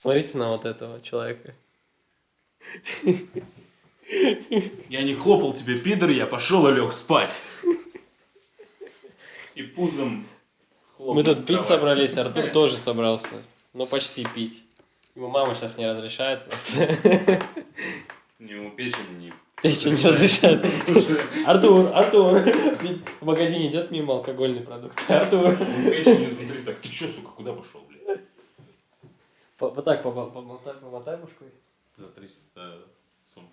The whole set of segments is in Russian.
Смотрите на вот этого человека. Я не хлопал тебе, пидор, я пошел и лег спать. И пузом хлопал Мы тут пить собрались, Артур тоже собрался. Но почти пить. Ему мама сейчас не разрешает просто. Ему печень не... Печень не разрешает. Артур, Артур. В магазине идет мимо алкогольный продукт. Артур. Печень изнутри. Так, ты чё, сука, куда пошел, блядь? По- Вот так помо- помотай, помотай башкой. За 300 сум.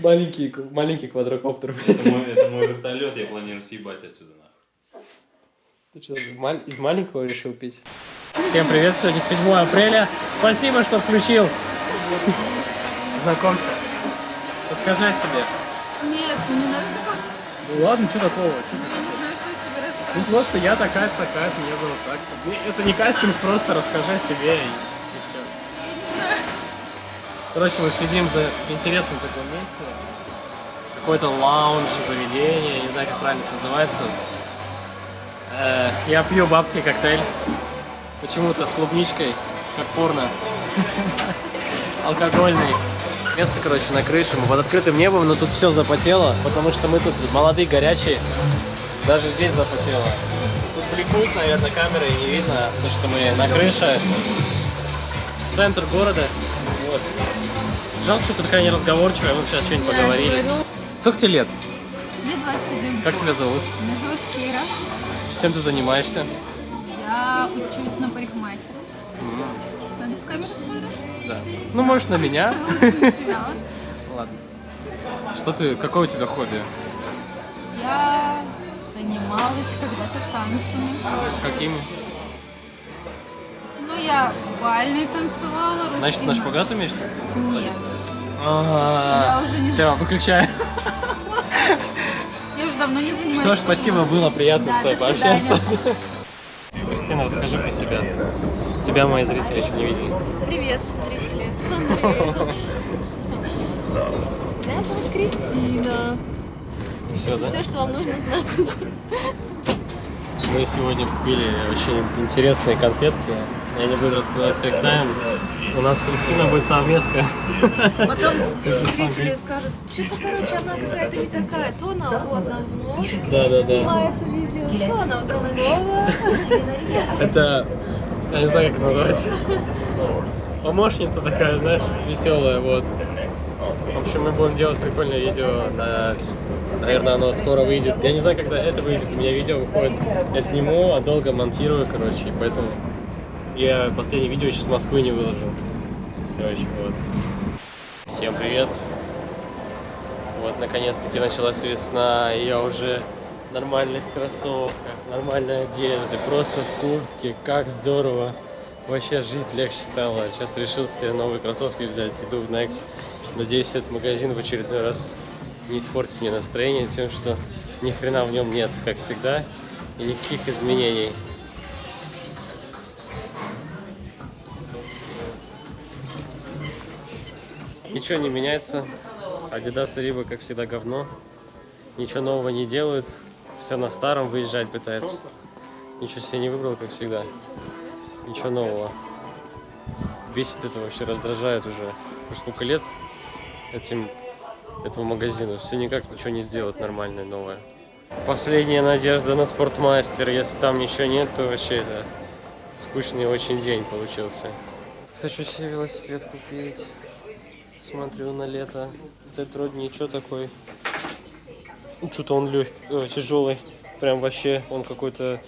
Маленький, маленький квадрокоптер. Это мой, это мой вертолет, я планирую съебать отсюда нахуй. Ты что, из маленького решил пить? Всем привет, сегодня 7 апреля. Спасибо, что включил. Знакомься. Расскажи о себе. Нет, не надо. Ну ладно, что такого? Что тебе Ну просто я такая-то, такая меня зовут так. Это не кастинг, просто расскажи о себе и, и все. Короче, мы сидим за интересным таком месте. Какой-то лаунж, заведение, не знаю, как правильно это называется. Э, я пью бабский коктейль. Почему-то с клубничкой, как порно. Алкогольный. Место, короче, на крыше. Мы под открытым небом, но тут все запотело, потому что мы тут молодые, горячие. Даже здесь запотело. Тут бликует, наверное, камеры и не видно, потому что мы на крыше. Центр города. Вот. Жалко, что ты такая неразговорчивая, мы бы сейчас что-нибудь поговорили. Сколько тебе лет? мне 21. Как тебя зовут? Меня зовут Кира. Чем ты занимаешься? Я учусь на парикмахера. Надо в камеру смотреть? Да. Ну, можешь на меня. Ладно. Что ты, какое у тебя хобби? Я занималась когда-то танцами. Какими? Ну, я бальный танцевала, Значит, на русский шпагат умеешь? Нет. Ага. Я уже не Все, выключай. Я уже давно не занимаюсь. Что ж, спасибо, было приятно с тобой пообщаться. Кристина, расскажи про себя. Тебя мои зрители еще не видели. Привет, зрители. Меня зовут Кристина. Все, да? Все, что вам нужно знать. Мы сегодня купили очень интересные конфетки. Я не буду раскрывать всех тайм. У нас с Кристиной будет совместка. Потом зрители скажут, что-то, короче, она какая-то не такая. То она у одного Да-да-да. снимается видео, то она у другого. Это, я не знаю, как это назвать. Помощница такая, знаешь, веселая, вот. В общем, мы будем делать прикольное видео. На... Наверное, оно скоро выйдет. Я не знаю, когда это выйдет. У меня видео выходит. Я сниму, а долго монтирую, короче. Поэтому я последнее видео сейчас с Москвы не выложил. Короче, вот. Всем привет. Вот, наконец-таки началась весна, и я уже в нормальных кроссовках, нормальной одежде, просто в куртке. Как здорово. Вообще жить легче стало. Сейчас решил себе новые кроссовки взять. Иду в Nike. Надеюсь, этот магазин в очередной раз не испортит мне настроение тем, что ни хрена в нем нет, как всегда, и никаких изменений. Ничего не меняется. Adidas и Риба, как всегда, говно. Ничего нового не делают. Все на старом выезжать пытаются. Ничего себе не выбрал, как всегда. Ничего нового. Бесит это вообще, раздражает уже. Уже сколько лет этим, этому магазину. Все никак ничего не сделать нормальное, новое. Последняя надежда на спортмастер. Если там ничего нет, то вообще это скучный очень день получился. Хочу себе велосипед купить. Смотрю на лето. Этот вроде ничего такой. Что-то он легкий, тяжелый. Прям вообще он какой-то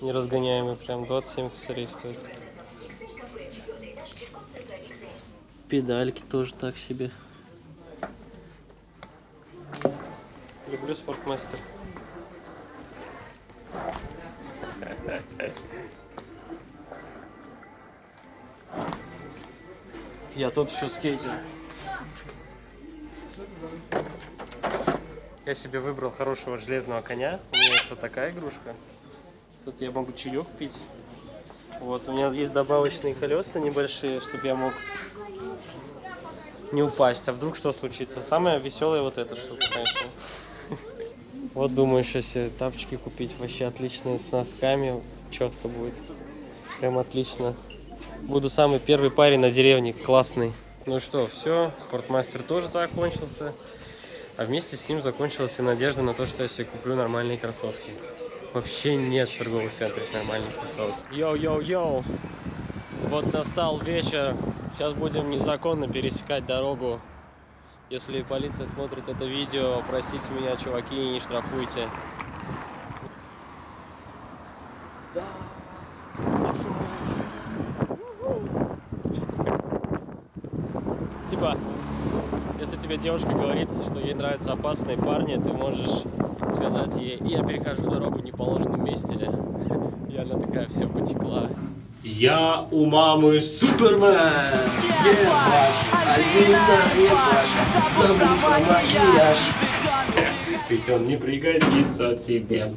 неразгоняемый. Прям 27 косарей стоит. Педальки тоже так себе. Люблю спортмастер. Я тот еще скейтер. Я себе выбрал хорошего железного коня. У меня есть вот такая игрушка. Тут я могу чаек пить. Вот, у меня есть добавочные колеса небольшие, чтобы я мог не упасть. А вдруг что случится? Самое веселое вот эта штука, конечно. Вот думаю, сейчас себе тапочки купить. Вообще отличные с носками. четко будет. Прям отлично. Буду самый первый парень на деревне, классный. Ну что, все, спортмастер тоже закончился. А вместе с ним закончилась и надежда на то, что я себе куплю нормальные кроссовки. Вообще нет в торговых центрах нормальных кроссовок. Йоу-йоу-йоу! Вот настал вечер. Сейчас будем незаконно пересекать дорогу. Если полиция смотрит это видео, простите меня, чуваки, не штрафуйте. Типа, если тебе девушка говорит, что ей нравятся опасные парни, ты можешь сказать ей, я перехожу дорогу в неположенном месте. И она такая, все, потекла. Я у мамы Супермен! Ведь он не пригодится тебе.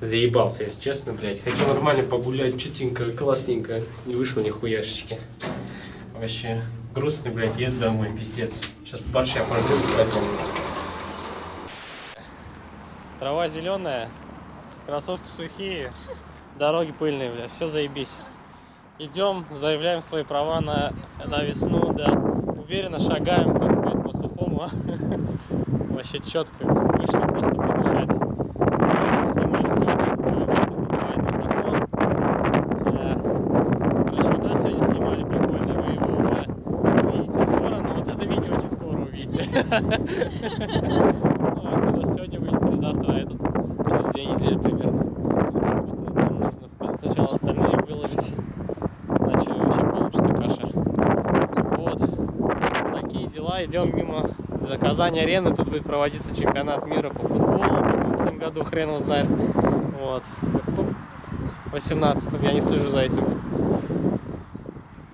Заебался, если честно, блядь. Хочу нормально погулять, чутенько, классненько. Не вышло ни хуяшечки. Вообще, грустный, блядь, еду домой, пиздец. Сейчас борща пожрем с. Трава зеленая, кроссовки сухие, дороги пыльные, блядь. Все заебись. Идем, заявляем свои права на, на весну, да. Уверенно шагаем, так сказать, по сухому. Вообще четко. Вышли просто подышать. Снимали сегодня. Да. Короче, видос сегодня снимали прикольный, вы его уже увидите скоро, но вот это видео не скоро увидите. Идем мимо Казань арены. Тут будет проводиться чемпионат мира по футболу. В этом году хрен его знает. Вот. В 18 я не слежу за этим.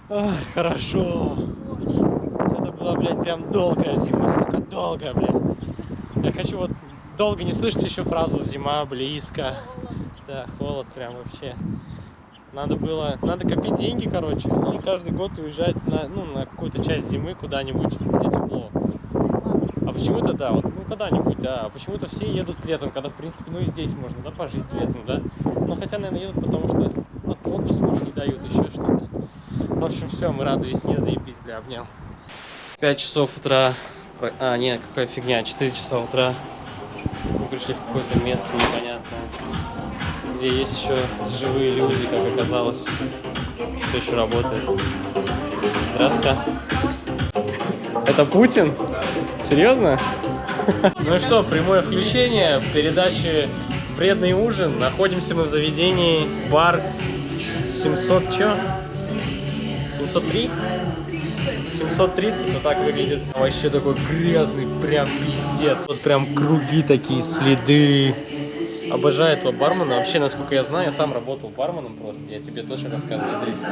Ай, хорошо. Это была, блядь, прям долгая зима, сука, долгая, блядь. Я хочу вот долго не слышать еще фразу «зима близко». Да, холод прям вообще. Надо было, надо копить деньги, короче, и каждый год уезжать на, ну, на какую-то часть зимы куда-нибудь, где тепло. А почему-то, да, вот, ну, когда-нибудь, да, а почему-то все едут летом, когда, в принципе, ну, и здесь можно, да, пожить летом, да. Ну, хотя, наверное, едут, потому что от отпуск, не дают еще что-то. В общем, все, мы рады весне, заебись, бля, обнял. 5 часов утра, а, нет, какая фигня, 4 часа утра. Пришли в какое-то место непонятное, где есть еще живые люди, как оказалось. Кто еще работает. Здравствуйте. Это Путин? Серьезно? Ну что, прямое включение передачи «Вредный ужин». Находимся мы в заведении бар 700 чё? 703? 730, вот так выглядит. Вообще такой грязный, прям пиздец. Вот прям круги такие, следы. Обожаю этого бармена. Вообще, насколько я знаю, я сам работал барменом просто. Я тебе тоже рассказываю здесь.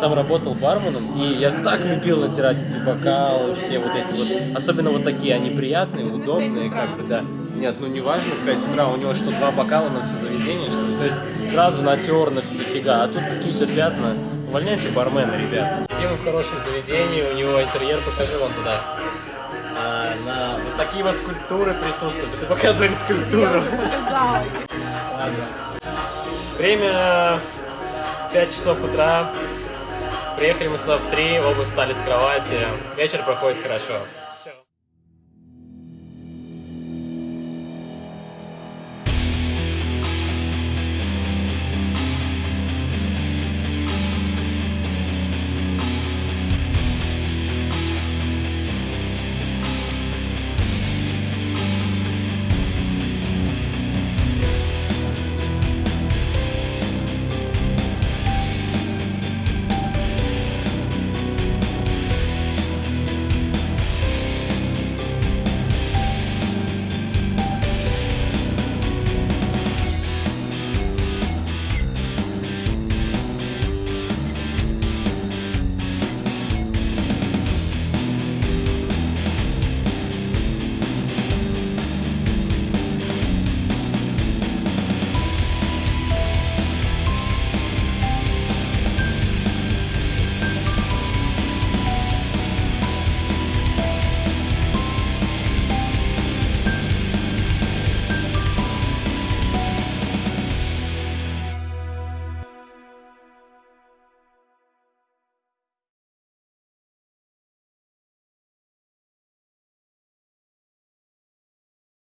Сам работал барменом, и я так любил натирать эти бокалы, все вот эти вот. Особенно вот такие, они приятные, удобные, как бы, да. Нет, ну не важно, в 5 утра у него что, два бокала на все заведение, что ли? То есть сразу натер на дофига, а тут какие-то пятна. Увольняйте бармена, ребят. Мы в хорошем заведении, у него интерьер, покажи вам туда. А, на вот такие вот скульптуры присутствуют. Это показывает скульптуру. Ладно. Время 5 часов утра. Приехали мы сюда в 3, оба встали с кровати. Вечер проходит хорошо.